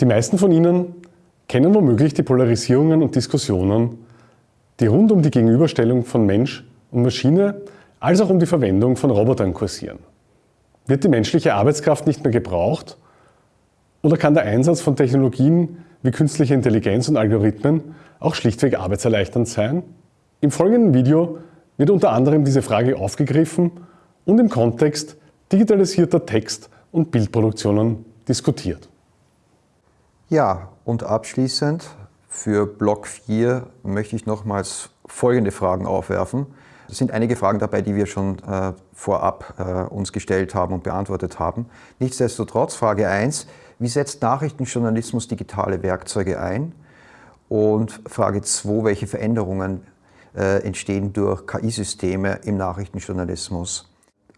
Die meisten von Ihnen kennen womöglich die Polarisierungen und Diskussionen, die rund um die Gegenüberstellung von Mensch und Maschine als auch um die Verwendung von Robotern kursieren. Wird die menschliche Arbeitskraft nicht mehr gebraucht oder kann der Einsatz von Technologien wie künstliche Intelligenz und Algorithmen auch schlichtweg arbeitserleichternd sein? Im folgenden Video wird unter anderem diese Frage aufgegriffen und im Kontext digitalisierter Text- und Bildproduktionen diskutiert. Ja, und abschließend für Block 4 möchte ich nochmals folgende Fragen aufwerfen. Es sind einige Fragen dabei, die wir schon äh, vorab äh, uns gestellt haben und beantwortet haben. Nichtsdestotrotz, Frage 1, wie setzt Nachrichtenjournalismus digitale Werkzeuge ein? Und Frage 2, welche Veränderungen äh, entstehen durch KI-Systeme im Nachrichtenjournalismus?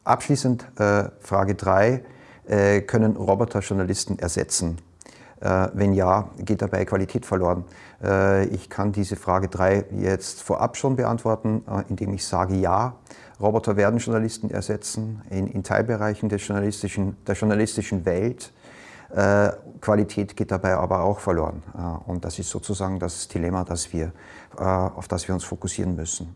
Abschließend äh, Frage 3, äh, können Roboter Journalisten ersetzen? Äh, wenn ja, geht dabei Qualität verloren? Äh, ich kann diese Frage 3 jetzt vorab schon beantworten, äh, indem ich sage ja. Roboter werden Journalisten ersetzen in, in Teilbereichen der journalistischen, der journalistischen Welt. Qualität geht dabei aber auch verloren. Und das ist sozusagen das Dilemma, das wir, auf das wir uns fokussieren müssen.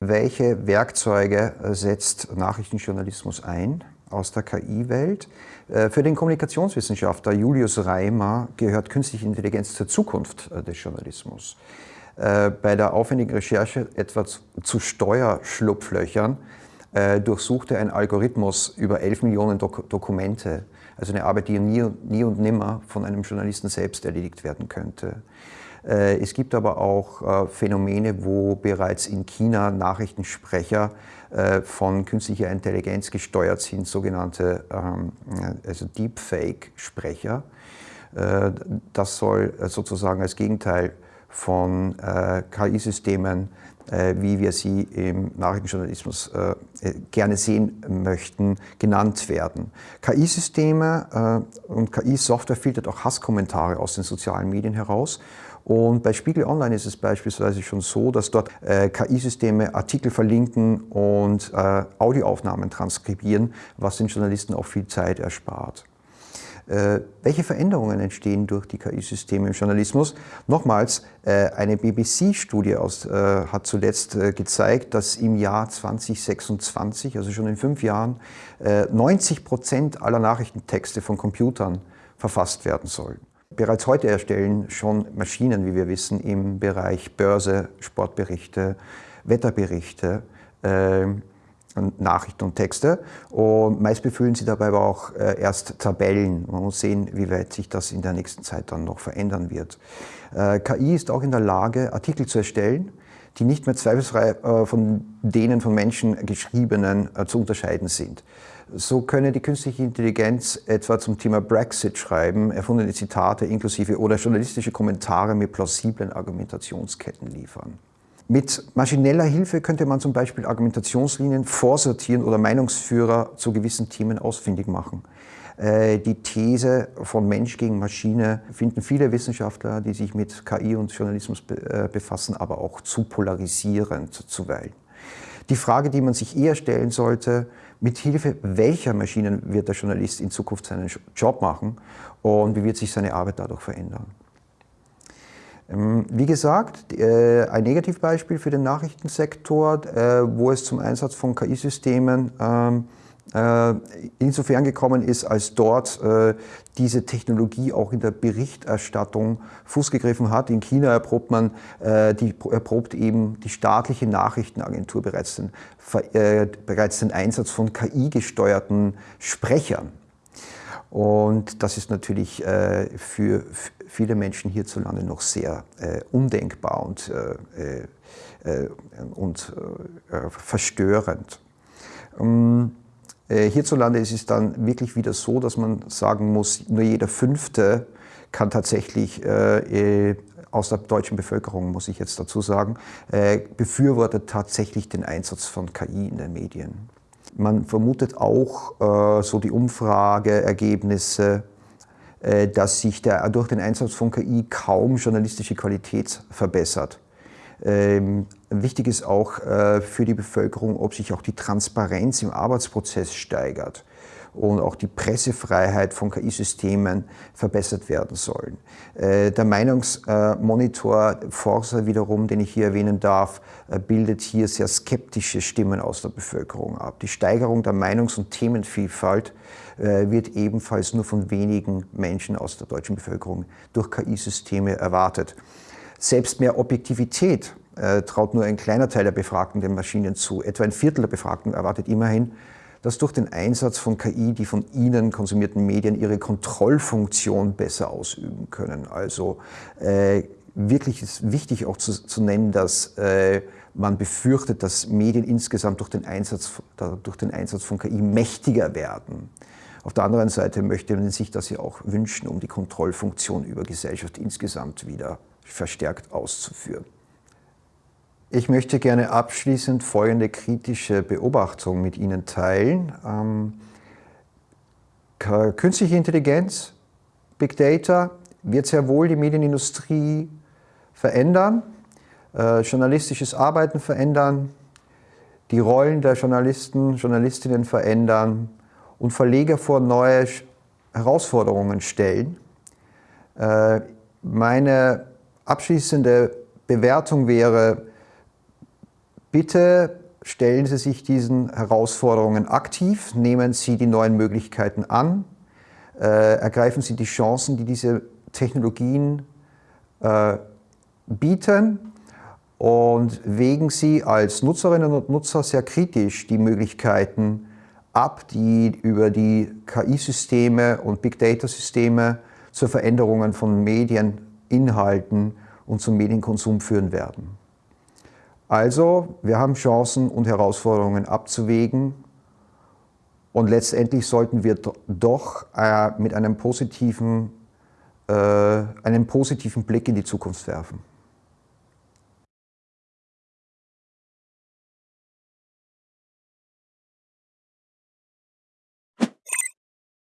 Welche Werkzeuge setzt Nachrichtenjournalismus ein? Aus der KI-Welt. Äh, für den Kommunikationswissenschaftler Julius Reimer gehört künstliche Intelligenz zur Zukunft äh, des Journalismus. Äh, bei der aufwendigen Recherche etwa zu Steuerschlupflöchern durchsuchte ein Algorithmus über 11 Millionen Dok Dokumente. Also eine Arbeit, die nie, nie und nimmer von einem Journalisten selbst erledigt werden könnte. Es gibt aber auch Phänomene, wo bereits in China Nachrichtensprecher äh, von künstlicher Intelligenz gesteuert sind, sogenannte ähm, also Deepfake-Sprecher. Äh, das soll sozusagen als Gegenteil von äh, KI-Systemen, wie wir sie im Nachrichtenjournalismus gerne sehen möchten, genannt werden. KI-Systeme und KI-Software filtert auch Hasskommentare aus den sozialen Medien heraus und bei Spiegel Online ist es beispielsweise schon so, dass dort äh, KI-Systeme Artikel verlinken und äh, Audioaufnahmen transkribieren, was den Journalisten auch viel Zeit erspart. Äh, welche Veränderungen entstehen durch die KI-Systeme im Journalismus? Nochmals, äh, eine BBC-Studie äh, hat zuletzt gezeigt, dass im Jahr 2026, also schon in fünf Jahren, 90 Prozent aller Nachrichtentexte von Computern verfasst werden sollen. Bereits heute erstellen schon Maschinen, wie wir wissen, im Bereich Börse, Sportberichte, Wetterberichte, äh, Nachrichten und Texte. Und meist befüllen sie dabei aber auch äh, erst Tabellen. Man muss sehen, wie weit sich das in der nächsten Zeit dann noch verändern wird. Äh, KI ist auch in der Lage, Artikel zu erstellen, die nicht mehr zweifelsfrei äh, von denen von Menschen geschriebenen äh, zu unterscheiden sind. So könne die künstliche Intelligenz etwa zum Thema Brexit schreiben, erfundene Zitate inklusive oder journalistische Kommentare mit plausiblen Argumentationsketten liefern. Mit maschineller Hilfe könnte man zum Beispiel Argumentationslinien vorsortieren oder Meinungsführer zu gewissen Themen ausfindig machen. Äh, die These von Mensch gegen Maschine finden viele Wissenschaftler, die sich mit KI und Journalismus äh, befassen, aber auch zu polarisierend zuweilen. Die Frage, die man sich eher stellen sollte, mit Hilfe welcher Maschinen wird der Journalist in Zukunft seinen Job machen und wie wird sich seine Arbeit dadurch verändern. Ähm, wie gesagt, äh, ein Negativbeispiel für den Nachrichtensektor, äh, wo es zum Einsatz von KI-Systemen ähm, äh, insofern gekommen ist, als dort diese Technologie auch in der Berichterstattung Fuß gegriffen hat. In China erprobt man, die, erprobt eben die staatliche Nachrichtenagentur bereits den, bereits den Einsatz von KI-gesteuerten Sprechern. Und das ist natürlich für viele Menschen hierzulande noch sehr undenkbar und, und verstörend. Ähm, äh, hierzulande ist es dann wirklich wieder so, dass man sagen muss, nur jeder Fünfte kann tatsächlich äh, äh, aus der deutschen Bevölkerung, muss ich jetzt dazu sagen, äh, befürwortet tatsächlich den Einsatz von KI in den Medien. Man vermutet auch äh, so die Umfrageergebnisse, äh, dass sich der, durch den Einsatz von KI kaum journalistische Qualität verbessert. Ähm, wichtig ist auch äh, für die Bevölkerung, ob sich auch die Transparenz im Arbeitsprozess steigert. Und auch die Pressefreiheit von KI-Systemen verbessert werden sollen. Äh, der Meinungsmonitor Forsa wiederum, den ich hier erwähnen darf, äh, bildet hier sehr skeptische Stimmen aus der Bevölkerung ab. Die Steigerung der Meinungs- und Themenvielfalt äh, wird ebenfalls nur von wenigen Menschen aus der deutschen Bevölkerung durch KI-Systeme erwartet. Selbst mehr Objektivität traut nur ein kleiner Teil der Befragten den Maschinen zu. Etwa ein Viertel der Befragten erwartet immerhin, dass durch den Einsatz von KI die von ihnen konsumierten Medien ihre Kontrollfunktion besser ausüben können. Also äh, wirklich ist wichtig auch zu, zu nennen, dass äh, man befürchtet, dass Medien insgesamt durch den, Einsatz, durch den Einsatz von KI mächtiger werden. Auf der anderen Seite möchte man sich das ja auch wünschen, um die Kontrollfunktion über Gesellschaft insgesamt wieder verstärkt auszuführen. Ich möchte gerne abschließend folgende kritische Beobachtung mit Ihnen teilen. Ähm, künstliche Intelligenz, Big Data wird sehr wohl die Medienindustrie verändern, äh, journalistisches Arbeiten verändern, die Rollen der Journalisten, Journalistinnen verändern und Verleger vor neue Herausforderungen stellen. Äh, meine abschließende Bewertung wäre, Bitte stellen Sie sich diesen Herausforderungen aktiv, nehmen Sie die neuen Möglichkeiten an, äh, ergreifen Sie die Chancen, die diese Technologien äh, bieten und wägen Sie als Nutzerinnen und Nutzer sehr kritisch die Möglichkeiten ab, die über die KI-Systeme und Big Data-Systeme zur Veränderung von Medieninhalten und zum Medienkonsum führen werden. Also, wir haben Chancen und Herausforderungen abzuwägen und letztendlich sollten wir doch äh, mit einem positiven, äh, einem positiven Blick in die Zukunft werfen.